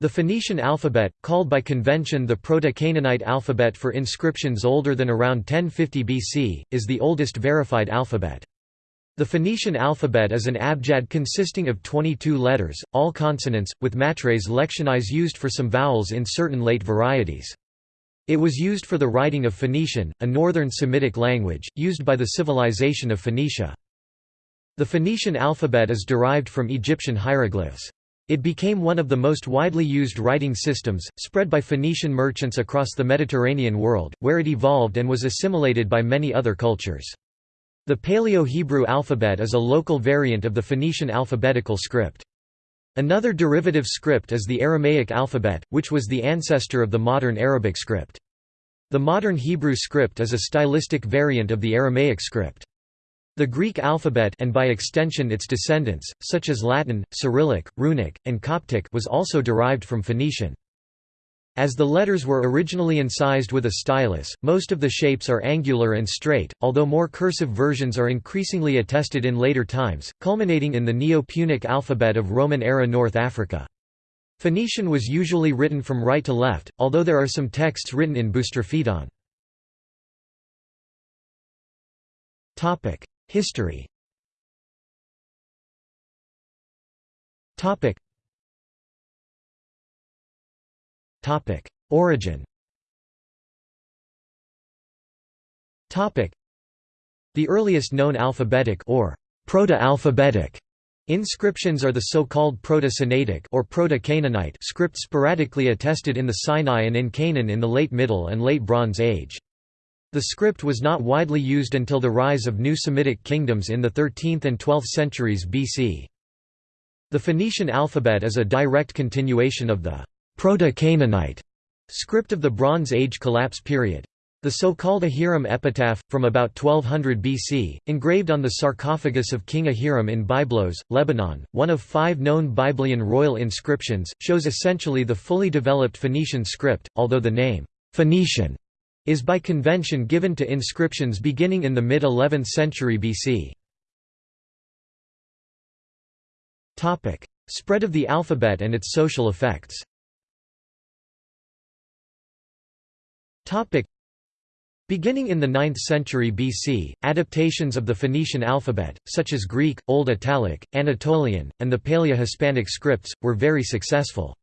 The Phoenician alphabet, called by convention the Proto-Canaanite alphabet for inscriptions older than around 1050 BC, is the oldest verified alphabet. The Phoenician alphabet is an abjad consisting of 22 letters, all consonants, with matres lectionis used for some vowels in certain late varieties. It was used for the writing of Phoenician, a northern Semitic language, used by the civilization of Phoenicia. The Phoenician alphabet is derived from Egyptian hieroglyphs. It became one of the most widely used writing systems, spread by Phoenician merchants across the Mediterranean world, where it evolved and was assimilated by many other cultures. The Paleo-Hebrew alphabet is a local variant of the Phoenician alphabetical script. Another derivative script is the Aramaic alphabet, which was the ancestor of the modern Arabic script. The modern Hebrew script is a stylistic variant of the Aramaic script. The Greek alphabet and by extension its descendants, such as Latin, Cyrillic, Runic, and Coptic was also derived from Phoenician. As the letters were originally incised with a stylus, most of the shapes are angular and straight, although more cursive versions are increasingly attested in later times, culminating in the Neo-Punic alphabet of Roman-era North Africa. Phoenician was usually written from right to left, although there are some texts written in Boustrophedon. History. Topic. Topic. Origin. Topic. The earliest known alphabetic or proto-alphabetic inscriptions are the so-called Proto-Sinaitic or Proto-Canaanite script sporadically attested in the Sinai and in Canaan in the Late Middle and Late Bronze Age. The script was not widely used until the rise of new Semitic kingdoms in the 13th and 12th centuries BC. The Phoenician alphabet is a direct continuation of the Proto-Canaanite script of the Bronze Age collapse period. The so-called Ahiram epitaph, from about 1200 BC, engraved on the sarcophagus of King Ahiram in Byblos, Lebanon, one of five known Byblian royal inscriptions, shows essentially the fully developed Phoenician script, although the name, Phoenician, is by convention given to inscriptions beginning in the mid-11th century BC. Spread of the alphabet and its social effects Beginning in the 9th century BC, adaptations of the Phoenician alphabet, such as Greek, Old Italic, Anatolian, and the Paleo-Hispanic scripts, were very successful.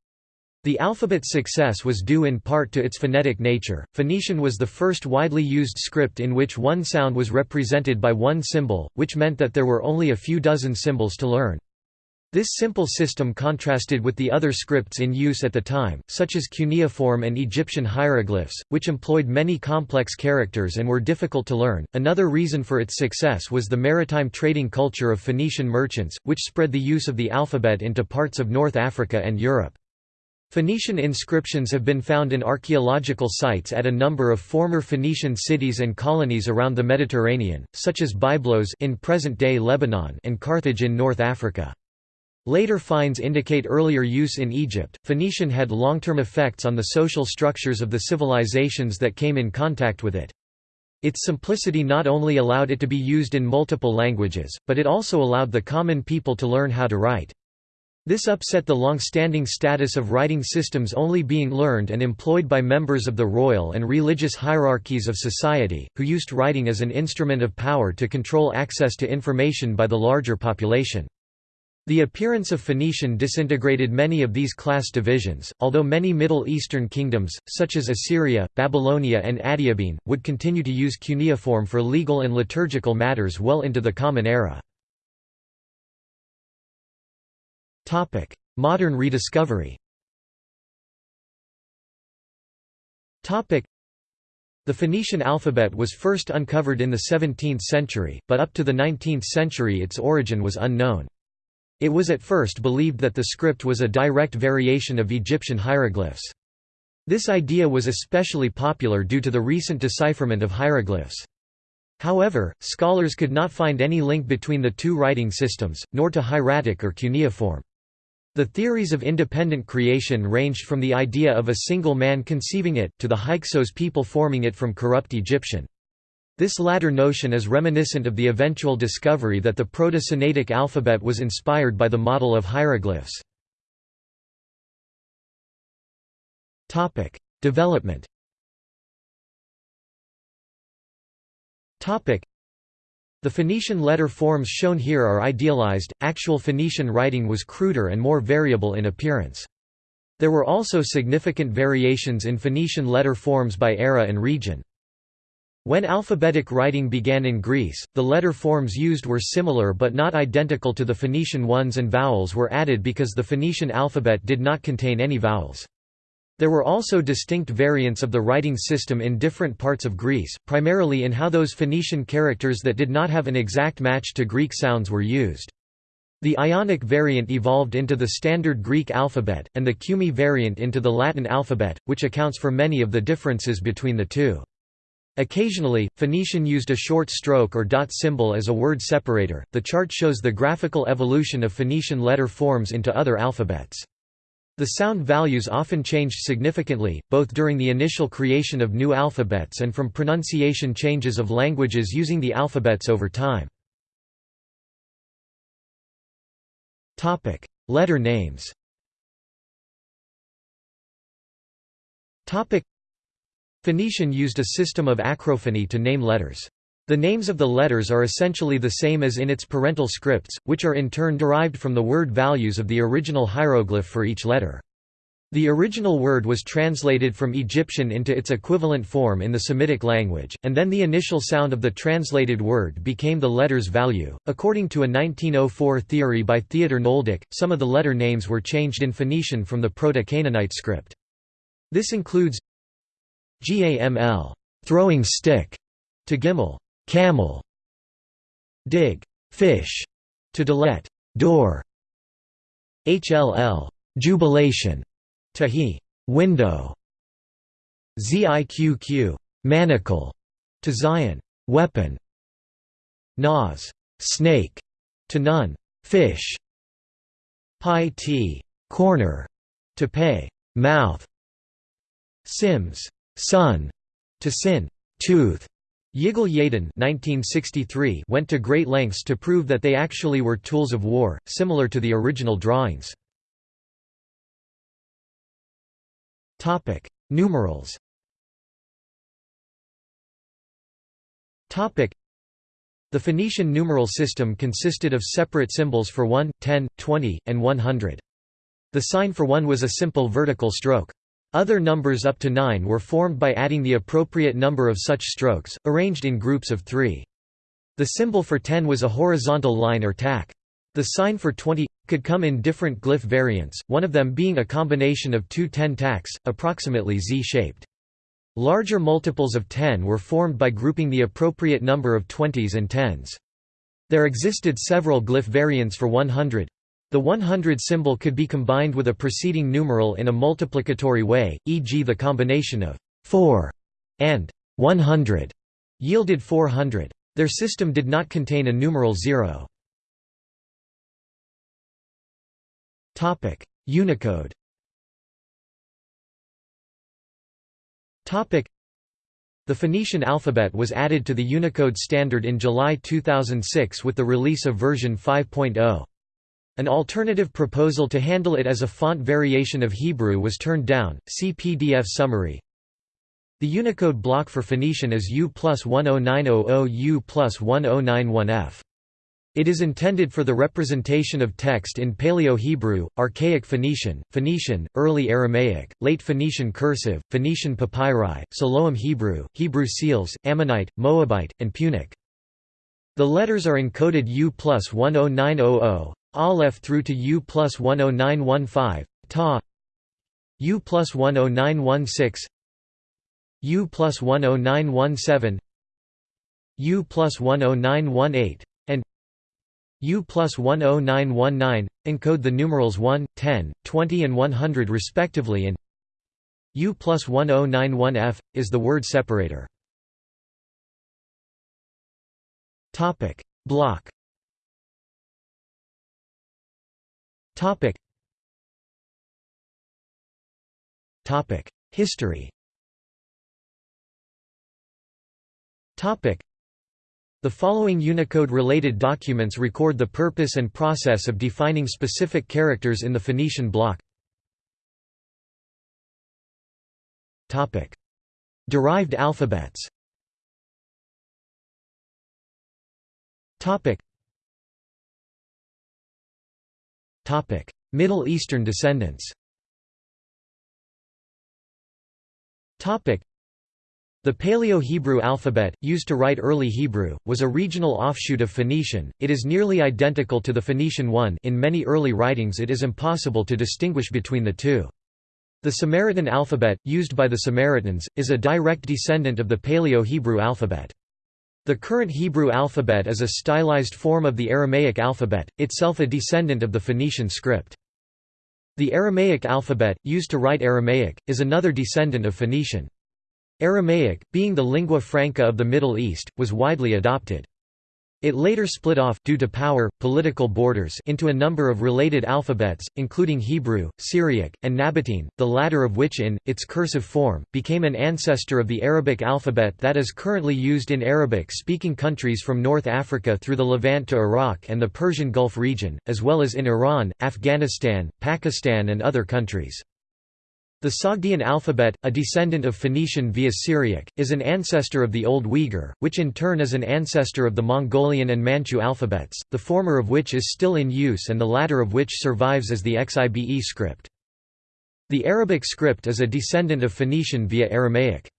The alphabet's success was due in part to its phonetic nature. Phoenician was the first widely used script in which one sound was represented by one symbol, which meant that there were only a few dozen symbols to learn. This simple system contrasted with the other scripts in use at the time, such as cuneiform and Egyptian hieroglyphs, which employed many complex characters and were difficult to learn. Another reason for its success was the maritime trading culture of Phoenician merchants, which spread the use of the alphabet into parts of North Africa and Europe. Phoenician inscriptions have been found in archaeological sites at a number of former Phoenician cities and colonies around the Mediterranean, such as Byblos in present-day Lebanon and Carthage in North Africa. Later finds indicate earlier use in Egypt. Phoenician had long-term effects on the social structures of the civilizations that came in contact with it. Its simplicity not only allowed it to be used in multiple languages, but it also allowed the common people to learn how to write. This upset the long-standing status of writing systems only being learned and employed by members of the royal and religious hierarchies of society, who used writing as an instrument of power to control access to information by the larger population. The appearance of Phoenician disintegrated many of these class divisions, although many Middle Eastern kingdoms, such as Assyria, Babylonia and Adiabene, would continue to use cuneiform for legal and liturgical matters well into the Common Era. Topic: Modern rediscovery. Topic: The Phoenician alphabet was first uncovered in the 17th century, but up to the 19th century its origin was unknown. It was at first believed that the script was a direct variation of Egyptian hieroglyphs. This idea was especially popular due to the recent decipherment of hieroglyphs. However, scholars could not find any link between the two writing systems, nor to hieratic or cuneiform. The theories of independent creation ranged from the idea of a single man conceiving it, to the Hyksos people forming it from corrupt Egyptian. This latter notion is reminiscent of the eventual discovery that the Proto-Sinaitic alphabet was inspired by the model of hieroglyphs. Development the Phoenician letter forms shown here are idealized, actual Phoenician writing was cruder and more variable in appearance. There were also significant variations in Phoenician letter forms by era and region. When alphabetic writing began in Greece, the letter forms used were similar but not identical to the Phoenician ones and vowels were added because the Phoenician alphabet did not contain any vowels. There were also distinct variants of the writing system in different parts of Greece, primarily in how those Phoenician characters that did not have an exact match to Greek sounds were used. The Ionic variant evolved into the standard Greek alphabet, and the Cumae variant into the Latin alphabet, which accounts for many of the differences between the two. Occasionally, Phoenician used a short stroke or dot symbol as a word separator. The chart shows the graphical evolution of Phoenician letter forms into other alphabets. The sound values often changed significantly, both during the initial creation of new alphabets and from pronunciation changes of languages using the alphabets over time. Letter names Phoenician used a system of acrophony to name letters. The names of the letters are essentially the same as in its parental scripts, which are in turn derived from the word values of the original hieroglyph for each letter. The original word was translated from Egyptian into its equivalent form in the Semitic language, and then the initial sound of the translated word became the letter's value. According to a 1904 theory by Theodor Nöldeke, some of the letter names were changed in Phoenician from the Proto-Canaanite script. This includes GAML, throwing stick, to Gimel, camel dig fish to delet door hll jubilation to he window ziqq manacle to zayin weapon nas snake to nun fish pi t corner to pay mouth sims sun to sin tooth Yigal Yadin went to great lengths to prove that they actually were tools of war, similar to the original drawings. Numerals The Phoenician numeral system consisted of separate symbols for 1, 10, 20, and 100. The sign for 1 was a simple vertical stroke. Other numbers up to 9 were formed by adding the appropriate number of such strokes, arranged in groups of three. The symbol for 10 was a horizontal line or tack. The sign for 20 could come in different glyph variants, one of them being a combination of two 10 tacks, approximately Z-shaped. Larger multiples of 10 were formed by grouping the appropriate number of 20s and 10s. There existed several glyph variants for 100, the 100 symbol could be combined with a preceding numeral in a multiplicatory way, e.g. the combination of 4 and 100 yielded 400. Their system did not contain a numeral 0. Unicode the Phoenician alphabet was added to the Unicode standard in July 2006 with the release of version 5.0. An alternative proposal to handle it as a font variation of Hebrew was turned down. See PDF summary. The Unicode block for Phoenician is U plus 10900 U plus 1091F. It is intended for the representation of text in Paleo-Hebrew, Archaic Phoenician, Phoenician, Early Aramaic, Late Phoenician Cursive, Phoenician Papyri, Siloam Hebrew, Hebrew seals, Ammonite, Moabite, and Punic. The letters are encoded U plus 10900, Aleph through to U plus 10915, Ta. U plus 10916 U plus 10917 U plus 10918 and U plus 10919, encode the numerals 1, 10, 20 and 100 respectively and U plus 1091F, is the word separator. Block Topic. Topic. History Topic. The following Unicode-related documents record the purpose and process of defining specific characters in the Phoenician block. Derived alphabets Middle Eastern descendants the Paleo-Hebrew alphabet, used to write early Hebrew, was a regional offshoot of Phoenician. It is nearly identical to the Phoenician one in many early writings it is impossible to distinguish between the two. The Samaritan alphabet, used by the Samaritans, is a direct descendant of the Paleo-Hebrew alphabet. The current Hebrew alphabet is a stylized form of the Aramaic alphabet, itself a descendant of the Phoenician script. The Aramaic alphabet, used to write Aramaic, is another descendant of Phoenician. Aramaic, being the lingua franca of the Middle East, was widely adopted. It later split off due to power, political borders into a number of related alphabets, including Hebrew, Syriac, and Nabatean, the latter of which in, its cursive form, became an ancestor of the Arabic alphabet that is currently used in Arabic-speaking countries from North Africa through the Levant to Iraq and the Persian Gulf region, as well as in Iran, Afghanistan, Pakistan and other countries. The Sogdian alphabet, a descendant of Phoenician via Syriac, is an ancestor of the Old Uyghur, which in turn is an ancestor of the Mongolian and Manchu alphabets, the former of which is still in use and the latter of which survives as the Xibe script. The Arabic script is a descendant of Phoenician via Aramaic.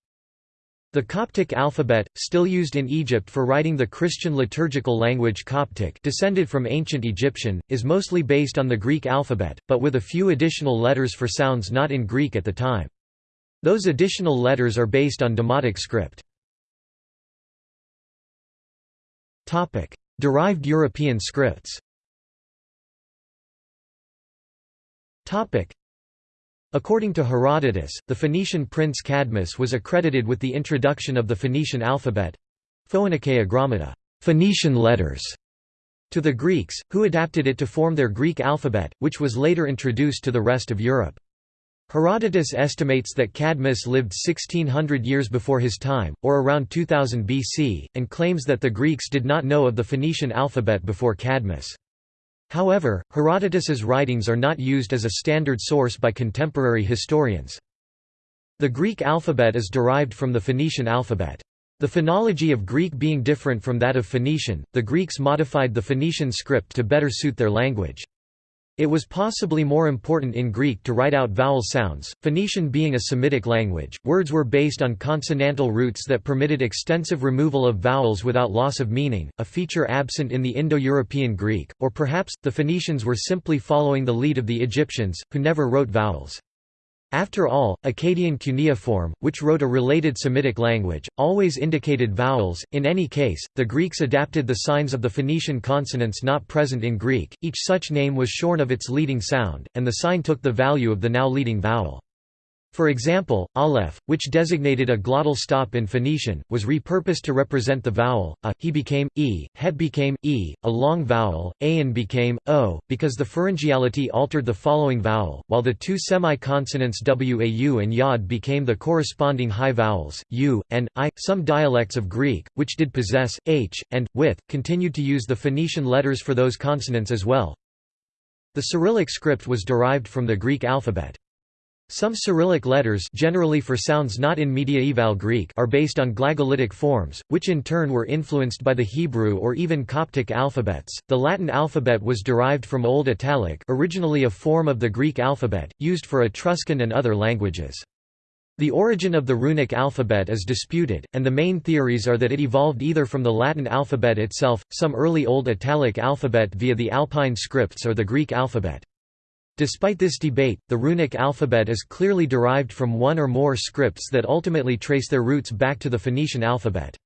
The Coptic alphabet, still used in Egypt for writing the Christian liturgical language Coptic descended from ancient Egyptian, is mostly based on the Greek alphabet, but with a few additional letters for sounds not in Greek at the time. Those additional letters are based on Demotic script. Derived European scripts According to Herodotus, the Phoenician prince Cadmus was accredited with the introduction of the Phoenician alphabet Phoenikeia grammata Phoenician letters, to the Greeks, who adapted it to form their Greek alphabet, which was later introduced to the rest of Europe. Herodotus estimates that Cadmus lived 1600 years before his time, or around 2000 BC, and claims that the Greeks did not know of the Phoenician alphabet before Cadmus. However, Herodotus's writings are not used as a standard source by contemporary historians. The Greek alphabet is derived from the Phoenician alphabet. The phonology of Greek being different from that of Phoenician, the Greeks modified the Phoenician script to better suit their language. It was possibly more important in Greek to write out vowel sounds. Phoenician being a Semitic language, words were based on consonantal roots that permitted extensive removal of vowels without loss of meaning, a feature absent in the Indo-European Greek, or perhaps, the Phoenicians were simply following the lead of the Egyptians, who never wrote vowels. After all, Akkadian cuneiform, which wrote a related Semitic language, always indicated vowels. In any case, the Greeks adapted the signs of the Phoenician consonants not present in Greek. Each such name was shorn of its leading sound, and the sign took the value of the now leading vowel. For example, aleph, which designated a glottal stop in Phoenician, was repurposed to represent the vowel, a, he became, e, het became, e, a long vowel, an became, o, because the pharyngeality altered the following vowel, while the two semi-consonants wau and yod became the corresponding high vowels, u, and, i. Some dialects of Greek, which did possess, h, and, with, continued to use the Phoenician letters for those consonants as well. The Cyrillic script was derived from the Greek alphabet. Some Cyrillic letters generally for sounds not in mediaeval Greek are based on glagolitic forms, which in turn were influenced by the Hebrew or even Coptic alphabets. The Latin alphabet was derived from Old Italic, originally a form of the Greek alphabet, used for Etruscan and other languages. The origin of the runic alphabet is disputed, and the main theories are that it evolved either from the Latin alphabet itself, some early Old Italic alphabet via the Alpine scripts or the Greek alphabet. Despite this debate, the runic alphabet is clearly derived from one or more scripts that ultimately trace their roots back to the Phoenician alphabet.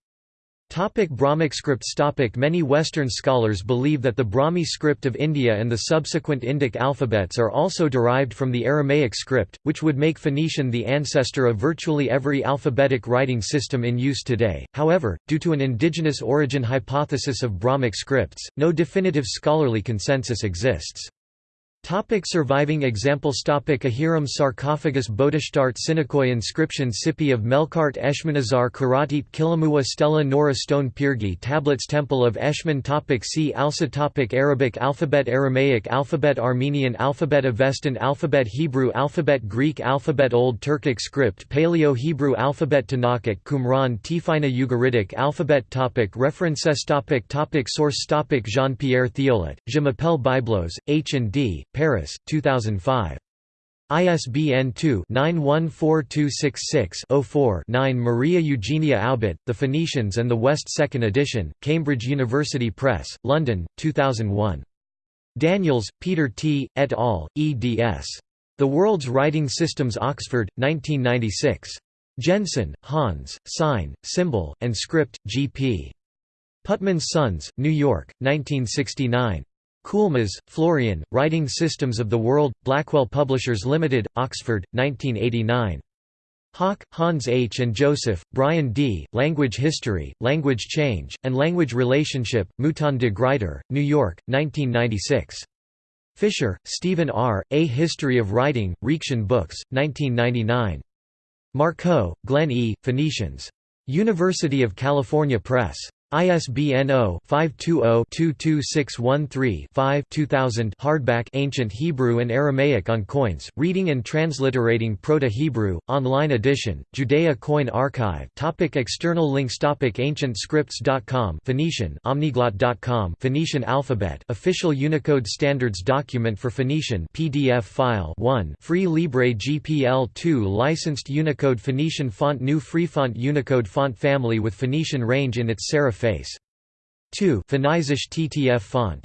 Topic Brahmic scripts topic Many Western scholars believe that the Brahmi script of India and the subsequent Indic alphabets are also derived from the Aramaic script, which would make Phoenician the ancestor of virtually every alphabetic writing system in use today. However, due to an indigenous origin hypothesis of Brahmic scripts, no definitive scholarly consensus exists. Topic surviving examples Topic Ahiram sarcophagus Bodashtart Çineköy inscription Cippi of Melqart Eshmunazar Karatepe Kilamuwa Stela Nora Stone Pyrgi Tablets Temple of Eshmun Topic See also Topic Arabic alphabet Aramaic alphabet Armenian alphabet Avestan alphabet Hebrew alphabet Greek alphabet Old Turkic script Paleo-Hebrew alphabet Tanakhic Qumran Tifinagh Ugaritic alphabet Topic References Topic Topic Source Topic Jean-Pierre Thiollet, Je m'appelle Byblos, H&D, Paris, 2005. ISBN 2-914266-04-9 Maria Eugenia Aubet, The Phoenicians and the West 2nd edition, Cambridge University Press, London, 2001. Daniels, Peter T., et al., eds. The World's Writing Systems Oxford, 1996. Jensen, Hans, Sign, Symbol, and Script, G.P. Putnam's Sons, New York, 1969. Coulmas, Florian, Writing Systems of the World, Blackwell Publishers Limited, Oxford, 1989. Hock, Hans H. and Joseph, Brian D., Language History, Language Change, and Language Relationship, Mouton de Gruyter, New York, 1996. Fischer, Steven R., A History of Writing, Reaktion Books, 1999. Markoe, Glenn E., Phoenicians. University of California Press. ISBN 0-520-22613-5 hardback Ancient Hebrew and Aramaic on Coins, Reading and Transliterating Proto-Hebrew, online edition, Judea Coin Archive topic External links topic AncientScripts.com Phoenician Omniglot.com Phoenician alphabet Official Unicode Standards document for Phoenician PDF file 1 Free Libre GPL 2 Licensed Unicode Phoenician font GNU FreeFont Unicode font family with Phoenician range in its serif face. 2 Phoenician TTF font